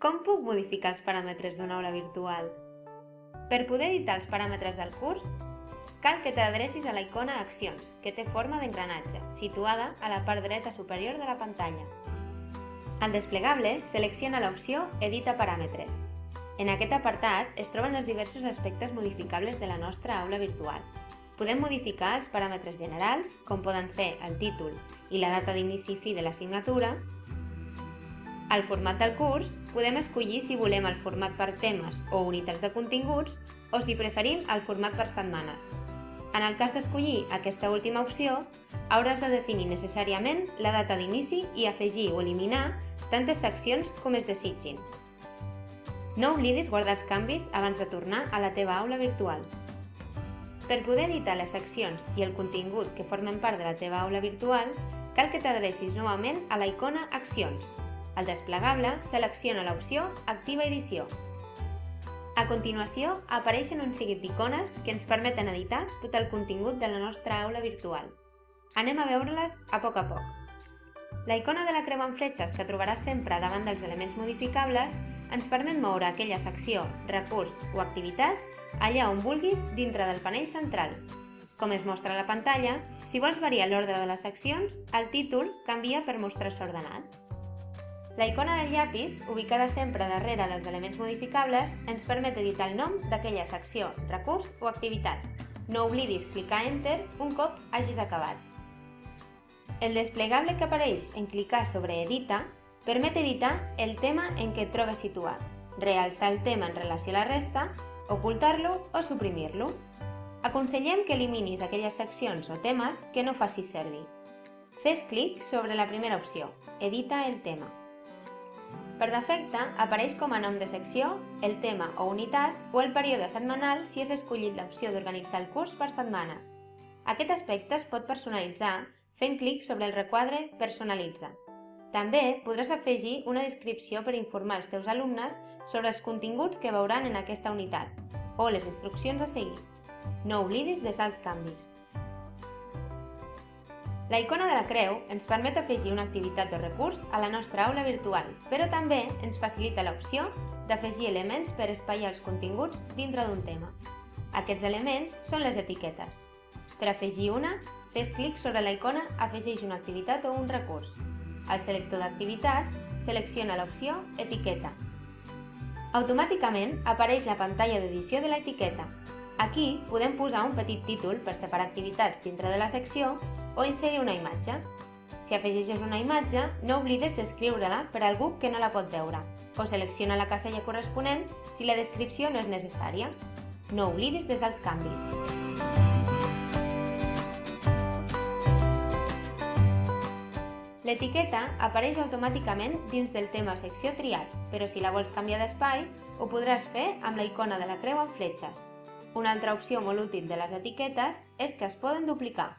Com puc modificar els paràmetres d'una aula virtual? Per poder editar els paràmetres del curs, cal que t'adrecis a la icona Accions, que té forma d'engranatge, situada a la part dreta superior de la pantalla. Al desplegable, selecciona l'opció Edita paràmetres. En aquest apartat es troben els diversos aspectes modificables de la nostra aula virtual. Podem modificar els paràmetres generals, com poden ser el títol i la data d'inici i fi de l'assignatura, al format del curs, podem escollir si volem el format per temes o unitats de continguts o si preferim el format per setmanes. En el cas d'escollir aquesta última opció, hauràs de definir necessàriament la data d'inici i afegir o eliminar tantes seccions com es desitgin. No oblidis guardar els canvis abans de tornar a la teva aula virtual. Per poder editar les seccions i el contingut que formen part de la teva aula virtual, cal que t'adrecis novament a la icona Accions, al desplegable, selecciona l'opció Activa edició. A continuació, apareixen un seguit d'icones que ens permeten editar tot el contingut de la nostra aula virtual. Anem a veure-les a poc a poc. La icona de la creu amb fletxes que trobaràs sempre davant dels elements modificables ens permet moure aquella secció, recurs o activitat allà on vulguis dintre del panell central. Com es mostra a la pantalla, si vols variar l'ordre de les seccions, el títol canvia per mostrar-se ordenat. La icona del llapis, ubicada sempre darrere dels elements modificables, ens permet editar el nom d'aquella secció, recurs o activitat. No oblidis clicar Enter un cop hagis acabat. El desplegable que apareix en clicar sobre Edita permet editar el tema en què et trobes situat, realçar el tema en relació a la resta, ocultar-lo o suprimir-lo. Aconsellem que eliminis aquelles seccions o temes que no facis servir. Fes clic sobre la primera opció, Edita el tema. Per defecte, apareix com a nom de secció, el tema o unitat o el període setmanal si has escollit l'opció d'organitzar el curs per setmanes. Aquest aspecte es pot personalitzar fent clic sobre el requadre Personalitza. També podràs afegir una descripció per informar els teus alumnes sobre els continguts que veuran en aquesta unitat o les instruccions a seguir. No oblidis desar els canvis. La icona de la creu ens permet afegir una activitat o recurs a la nostra aula virtual, però també ens facilita l'opció d'afegir elements per espaiar els continguts dintre d'un tema. Aquests elements són les etiquetes. Per afegir una, fes clic sobre la icona Afegeix una activitat o un recurs. Al selector d'activitats, selecciona l'opció Etiqueta. Automàticament apareix la pantalla d'edició de l'etiqueta. Aquí podem posar un petit títol per separar activitats dintre de la secció o inserir una imatge. Si afegeixes una imatge, no oblides d'escriure-la per a algú que no la pot veure, o selecciona la casella corresponent si la descripció no és necessària. No oblidis desar els canvis. L'etiqueta apareix automàticament dins del tema o secció triat, però si la vols canviar d'espai, ho podràs fer amb la icona de la creu amb fletxes. Una altra opció molt útil de les etiquetes és que es poden duplicar.